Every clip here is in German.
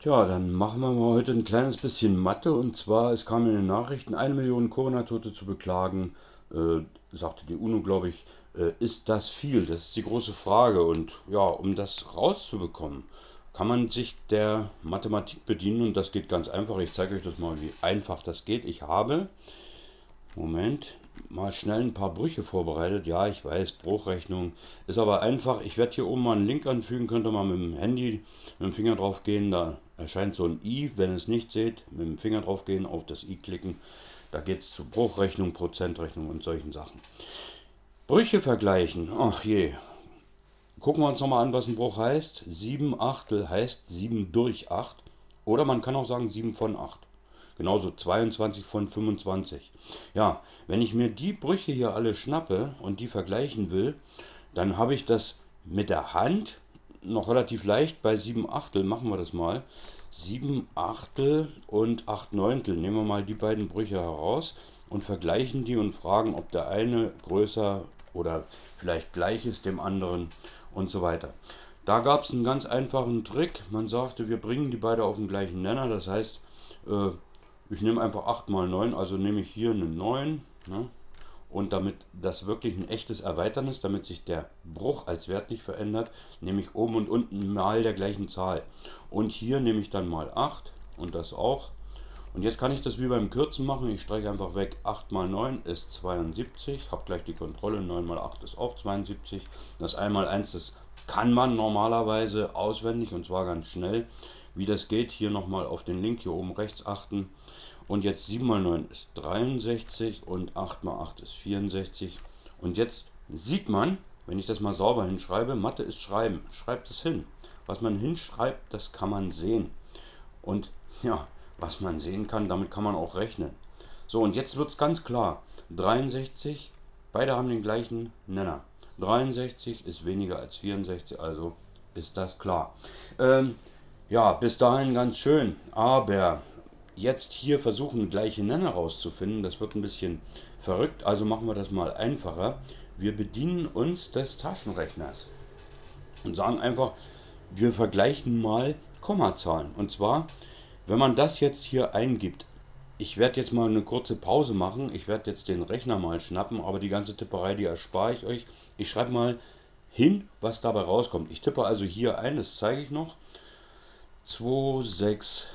Tja, dann machen wir mal heute ein kleines bisschen Mathe. Und zwar, es kam in den Nachrichten, eine Million Corona-Tote zu beklagen, äh, sagte die UNO, glaube ich. Äh, ist das viel? Das ist die große Frage. Und ja, um das rauszubekommen, kann man sich der Mathematik bedienen. Und das geht ganz einfach. Ich zeige euch das mal, wie einfach das geht. Ich habe, Moment, mal schnell ein paar Brüche vorbereitet. Ja, ich weiß, Bruchrechnung ist aber einfach. Ich werde hier oben mal einen Link anfügen, könnt ihr mal mit dem Handy, mit dem Finger drauf gehen. Da erscheint so ein i. Wenn ihr es nicht seht, mit dem Finger drauf gehen, auf das i klicken. Da geht es zu Bruchrechnung, Prozentrechnung und solchen Sachen. Brüche vergleichen. Ach je. Gucken wir uns nochmal an, was ein Bruch heißt. 7 Achtel heißt 7 durch 8. Oder man kann auch sagen 7 von 8. Genauso 22 von 25. Ja, wenn ich mir die Brüche hier alle schnappe und die vergleichen will, dann habe ich das mit der Hand noch relativ leicht bei 7 Achtel. Machen wir das mal. 7 Achtel und 8 Neuntel. Nehmen wir mal die beiden Brüche heraus und vergleichen die und fragen, ob der eine größer oder vielleicht gleich ist dem anderen und so weiter. Da gab es einen ganz einfachen Trick. Man sagte, wir bringen die beide auf den gleichen Nenner. Das heißt, äh, ich nehme einfach 8 mal 9, also nehme ich hier eine 9. Ne? Und damit das wirklich ein echtes Erweitern ist, damit sich der Bruch als Wert nicht verändert, nehme ich oben und unten mal der gleichen Zahl. Und hier nehme ich dann mal 8 und das auch. Und jetzt kann ich das wie beim Kürzen machen. Ich streiche einfach weg. 8 mal 9 ist 72. Habe gleich die Kontrolle. 9 mal 8 ist auch 72. Das 1 mal 1, das kann man normalerweise auswendig und zwar ganz schnell. Wie das geht, hier nochmal auf den Link hier oben rechts achten. Und jetzt 7 mal 9 ist 63 und 8 mal 8 ist 64. Und jetzt sieht man, wenn ich das mal sauber hinschreibe, Mathe ist Schreiben. Schreibt es hin. Was man hinschreibt, das kann man sehen. Und ja, was man sehen kann, damit kann man auch rechnen. So, und jetzt wird es ganz klar. 63, beide haben den gleichen Nenner. 63 ist weniger als 64, also ist das klar. Ähm, ja, bis dahin ganz schön. Aber jetzt hier versuchen, gleiche Nenner rauszufinden, das wird ein bisschen verrückt. Also machen wir das mal einfacher. Wir bedienen uns des Taschenrechners und sagen einfach, wir vergleichen mal Kommazahlen. Und zwar, wenn man das jetzt hier eingibt, ich werde jetzt mal eine kurze Pause machen. Ich werde jetzt den Rechner mal schnappen, aber die ganze Tipperei, die erspare ich euch. Ich schreibe mal hin, was dabei rauskommt. Ich tippe also hier ein, das zeige ich noch. 2, 6,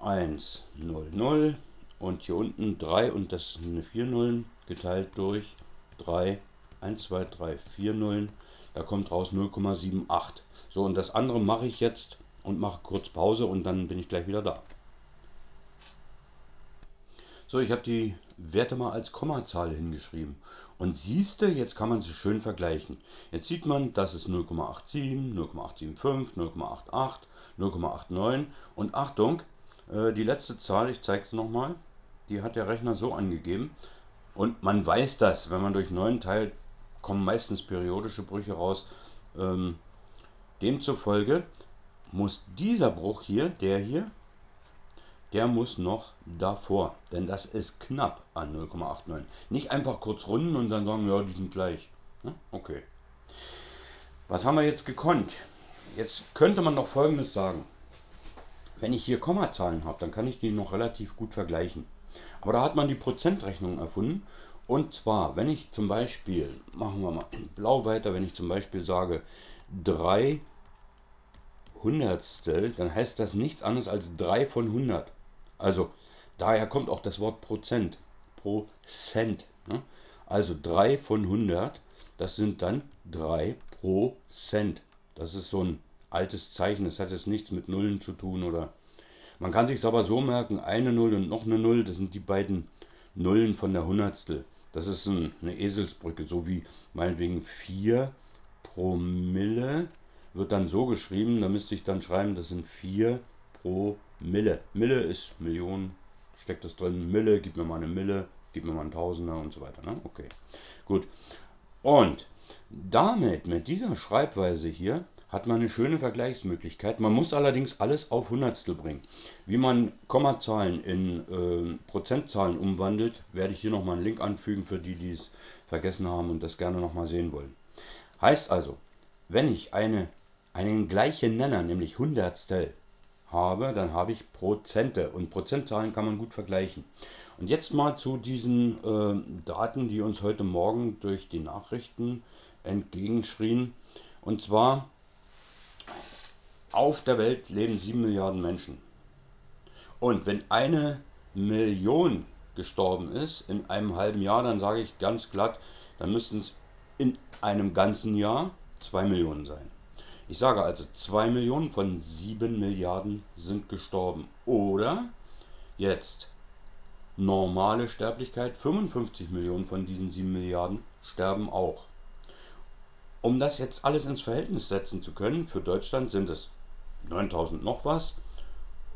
1, 0, 0 und hier unten 3 und das sind eine 4 Nullen geteilt durch 3, 1, 2, 3, 4 Nullen. Da kommt raus 0,78. So und das andere mache ich jetzt und mache kurz Pause und dann bin ich gleich wieder da. So, ich habe die Werte mal als Kommazahl hingeschrieben. Und siehste, jetzt kann man sie schön vergleichen. Jetzt sieht man, das ist 0,87, 0,875, 0,88, 0,89 und Achtung, äh, die letzte Zahl, ich zeige es nochmal, die hat der Rechner so angegeben. Und man weiß das, wenn man durch 9 teilt, kommen meistens periodische Brüche raus. Ähm, demzufolge muss dieser Bruch hier, der hier, der muss noch davor, denn das ist knapp an 0,89. Nicht einfach kurz runden und dann sagen, ja, die sind gleich. Okay. Was haben wir jetzt gekonnt? Jetzt könnte man noch folgendes sagen. Wenn ich hier Kommazahlen habe, dann kann ich die noch relativ gut vergleichen. Aber da hat man die Prozentrechnung erfunden. Und zwar, wenn ich zum Beispiel, machen wir mal in blau weiter, wenn ich zum Beispiel sage 3 Hundertstel, dann heißt das nichts anderes als 3 von 100. Also daher kommt auch das Wort Prozent. Prozent. Ne? Also 3 von 100, das sind dann 3 Prozent. Das ist so ein altes Zeichen. Das hat jetzt nichts mit Nullen zu tun oder. Man kann sich aber so merken: eine Null und noch eine Null, das sind die beiden Nullen von der Hundertstel. Das ist ein, eine Eselsbrücke, so wie meinetwegen 4 Promille wird dann so geschrieben. Da müsste ich dann schreiben, das sind 4 pro Mille. Mille ist Millionen, steckt das drin. Mille, gib mir mal eine Mille, gib mir mal ein Tausender und so weiter. Ne? Okay, gut. Und damit, mit dieser Schreibweise hier, hat man eine schöne Vergleichsmöglichkeit. Man muss allerdings alles auf Hundertstel bringen. Wie man Kommazahlen in äh, Prozentzahlen umwandelt, werde ich hier nochmal einen Link anfügen für die, die es vergessen haben und das gerne nochmal sehen wollen. Heißt also, wenn ich eine, einen gleichen Nenner, nämlich Hundertstel, habe, dann habe ich Prozente und Prozentzahlen kann man gut vergleichen. Und jetzt mal zu diesen äh, Daten, die uns heute Morgen durch die Nachrichten entgegenschrien. Und zwar, auf der Welt leben 7 Milliarden Menschen. Und wenn eine Million gestorben ist in einem halben Jahr, dann sage ich ganz glatt, dann müssten es in einem ganzen Jahr 2 Millionen sein. Ich sage also, 2 Millionen von 7 Milliarden sind gestorben. Oder jetzt normale Sterblichkeit, 55 Millionen von diesen 7 Milliarden sterben auch. Um das jetzt alles ins Verhältnis setzen zu können, für Deutschland sind es 9000 noch was,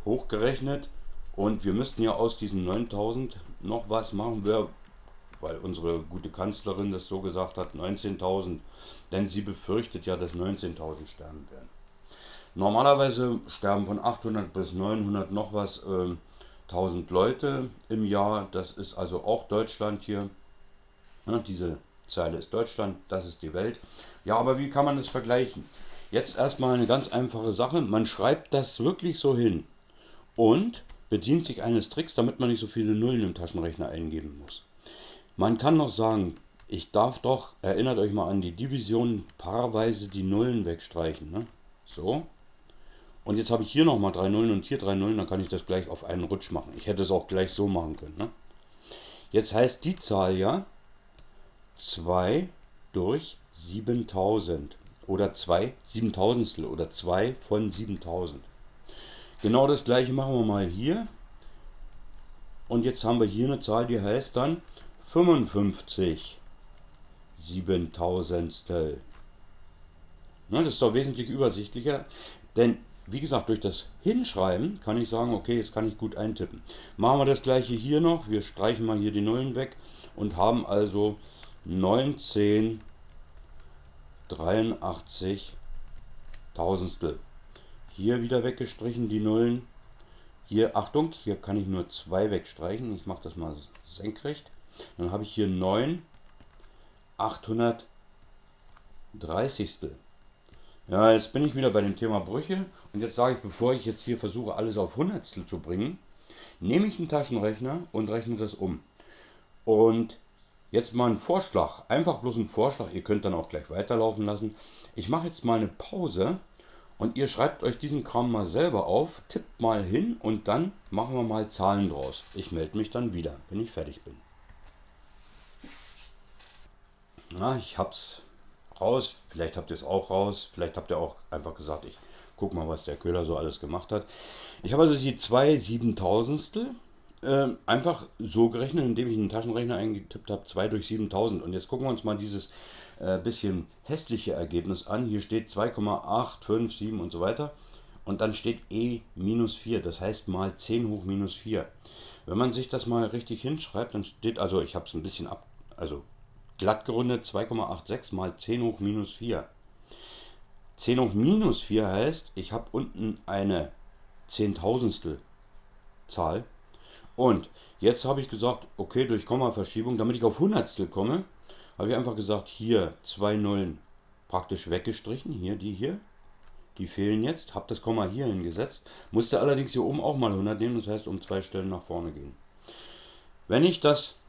hochgerechnet. Und wir müssten ja aus diesen 9000 noch was machen, wir weil unsere gute Kanzlerin das so gesagt hat, 19.000, denn sie befürchtet ja, dass 19.000 sterben werden. Normalerweise sterben von 800 bis 900 noch was äh, 1000 Leute im Jahr, das ist also auch Deutschland hier. Ja, diese Zeile ist Deutschland, das ist die Welt. Ja, aber wie kann man das vergleichen? Jetzt erstmal eine ganz einfache Sache, man schreibt das wirklich so hin und bedient sich eines Tricks, damit man nicht so viele Nullen im Taschenrechner eingeben muss. Man kann noch sagen, ich darf doch, erinnert euch mal an die Division, paarweise die Nullen wegstreichen. Ne? So. Und jetzt habe ich hier nochmal drei Nullen und hier drei Nullen, dann kann ich das gleich auf einen Rutsch machen. Ich hätte es auch gleich so machen können. Ne? Jetzt heißt die Zahl ja 2 durch 7000 oder 2 Siebentausendstel oder 2 von 7000. Genau das gleiche machen wir mal hier. Und jetzt haben wir hier eine Zahl, die heißt dann 55 Siebentausendstel. Das ist doch wesentlich übersichtlicher, denn wie gesagt, durch das Hinschreiben kann ich sagen, okay, jetzt kann ich gut eintippen. Machen wir das gleiche hier noch. Wir streichen mal hier die Nullen weg und haben also 19 83 Tausendstel. Hier wieder weggestrichen die Nullen. Hier, Achtung, hier kann ich nur zwei wegstreichen. Ich mache das mal senkrecht. Dann habe ich hier 9 830. Ja, jetzt bin ich wieder bei dem Thema Brüche und jetzt sage ich, bevor ich jetzt hier versuche, alles auf Hundertstel zu bringen, nehme ich einen Taschenrechner und rechne das um. Und jetzt mal ein Vorschlag, einfach bloß ein Vorschlag, ihr könnt dann auch gleich weiterlaufen lassen. Ich mache jetzt mal eine Pause und ihr schreibt euch diesen Kram mal selber auf, tippt mal hin und dann machen wir mal Zahlen draus. Ich melde mich dann wieder, wenn ich fertig bin. Na, ich hab's raus. Vielleicht habt ihr es auch raus. Vielleicht habt ihr auch einfach gesagt, ich guck mal, was der Köhler so alles gemacht hat. Ich habe also die zwei Siebentausendstel äh, einfach so gerechnet, indem ich einen Taschenrechner eingetippt habe, 2 durch 7000. Und jetzt gucken wir uns mal dieses äh, bisschen hässliche Ergebnis an. Hier steht 2,857 und so weiter. Und dann steht E minus 4, das heißt mal 10 hoch minus 4. Wenn man sich das mal richtig hinschreibt, dann steht, also ich habe es ein bisschen ab, also glatt gerundet 2,86 mal 10 hoch minus 4. 10 hoch minus 4 heißt, ich habe unten eine Zehntausendstel Zahl. Und jetzt habe ich gesagt, okay, durch Kommaverschiebung, damit ich auf Hundertstel komme, habe ich einfach gesagt, hier zwei Nullen praktisch weggestrichen. Hier, die hier. Die fehlen jetzt. Habe das Komma hier hingesetzt. Musste allerdings hier oben auch mal 100 nehmen. Das heißt, um zwei Stellen nach vorne gehen. Wenn ich das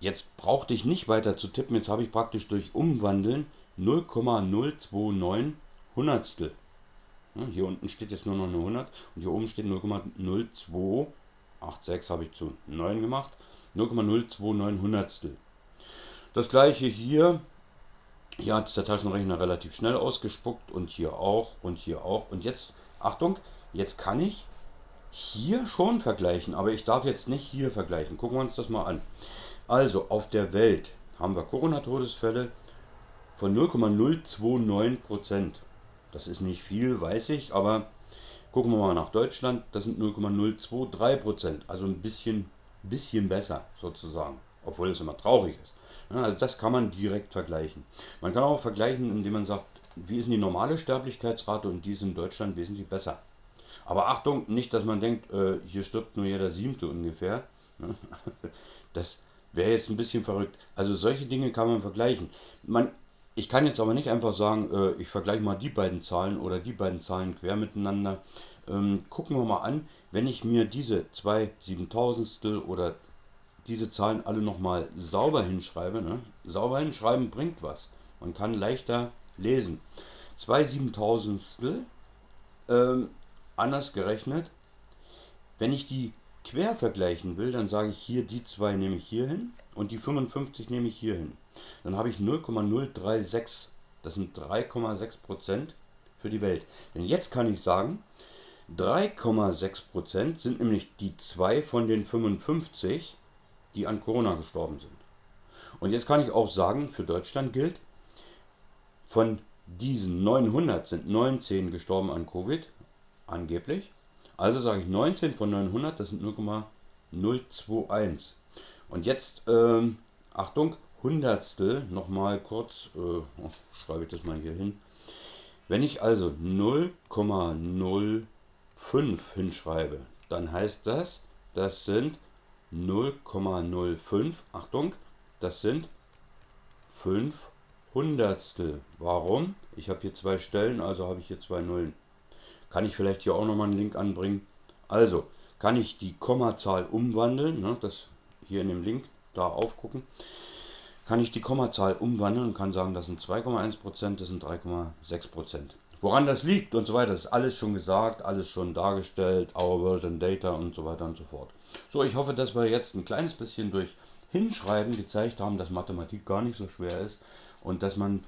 Jetzt brauchte ich nicht weiter zu tippen, jetzt habe ich praktisch durch Umwandeln 0,029 Hundertstel. hier unten steht jetzt nur noch eine 100 und hier oben steht 0,0286 habe ich zu 9 gemacht. 0,029 Hundertstel. Das gleiche hier. Hier hat der Taschenrechner relativ schnell ausgespuckt und hier auch und hier auch. Und jetzt, Achtung, jetzt kann ich hier schon vergleichen, aber ich darf jetzt nicht hier vergleichen. Gucken wir uns das mal an. Also auf der Welt haben wir Corona-Todesfälle von 0,029% Das ist nicht viel, weiß ich, aber gucken wir mal nach Deutschland, das sind 0,023% Also ein bisschen, bisschen besser sozusagen, obwohl es immer traurig ist. also das kann man direkt vergleichen. Man kann auch vergleichen, indem man sagt, wie ist denn die normale Sterblichkeitsrate und die ist in Deutschland wesentlich besser. Aber Achtung, nicht, dass man denkt, äh, hier stirbt nur jeder Siebte ungefähr. Das, wäre jetzt ein bisschen verrückt. Also solche Dinge kann man vergleichen. Man, ich kann jetzt aber nicht einfach sagen, äh, ich vergleiche mal die beiden Zahlen oder die beiden Zahlen quer miteinander. ähm, gucken wir mal an, wenn ich mir diese zwei Siebentausendstel oder diese Zahlen alle nochmal sauber hinschreibe. Ne? Sauber hinschreiben bringt was. Man kann leichter lesen. Zwei Siebentausendstel, ähm, anders gerechnet. Wenn ich die quer vergleichen will, dann sage ich hier, die zwei nehme ich hier hin und die 55 nehme ich hier hin. Dann habe ich 0,036. Das sind 3,6% für die Welt. Denn jetzt kann ich sagen, 3,6% sind nämlich die zwei von den 55, die an Corona gestorben sind. Und jetzt kann ich auch sagen, für Deutschland gilt, von diesen 900 sind 19 gestorben an Covid, angeblich. Also sage ich 19 von 900, das sind 0,021. Und jetzt, ähm, Achtung, Hundertstel, nochmal kurz, äh, schreibe ich das mal hier hin. Wenn ich also 0,05 hinschreibe, dann heißt das, das sind 0,05, Achtung, das sind 5 Hundertstel. Warum? Ich habe hier zwei Stellen, also habe ich hier zwei Nullen. Kann ich vielleicht hier auch nochmal einen Link anbringen. Also, kann ich die Kommazahl umwandeln, ne, das hier in dem Link da aufgucken, kann ich die Kommazahl umwandeln und kann sagen, das sind 2,1%, das sind 3,6%. Woran das liegt und so weiter, ist alles schon gesagt, alles schon dargestellt, Our World and Data und so weiter und so fort. So, ich hoffe, dass wir jetzt ein kleines bisschen durch Hinschreiben gezeigt haben, dass Mathematik gar nicht so schwer ist und dass man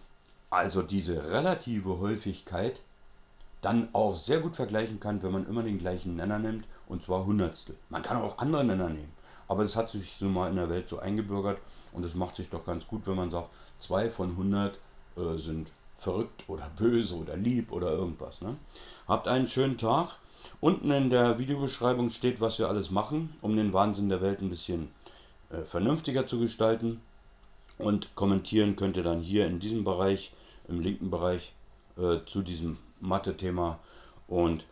also diese relative Häufigkeit dann auch sehr gut vergleichen kann, wenn man immer den gleichen Nenner nimmt, und zwar Hundertstel. Man kann auch andere Nenner nehmen, aber das hat sich so mal in der Welt so eingebürgert und es macht sich doch ganz gut, wenn man sagt, 2 von 100 äh, sind verrückt oder böse oder lieb oder irgendwas. Ne? Habt einen schönen Tag. Unten in der Videobeschreibung steht, was wir alles machen, um den Wahnsinn der Welt ein bisschen äh, vernünftiger zu gestalten. Und kommentieren könnt ihr dann hier in diesem Bereich, im linken Bereich, äh, zu diesem Mathe-Thema. Und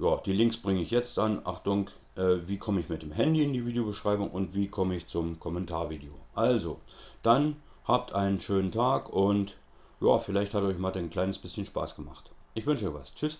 ja, die Links bringe ich jetzt an. Achtung, wie komme ich mit dem Handy in die Videobeschreibung und wie komme ich zum Kommentarvideo. Also, dann habt einen schönen Tag und ja, vielleicht hat euch Mathe ein kleines bisschen Spaß gemacht. Ich wünsche euch was. Tschüss.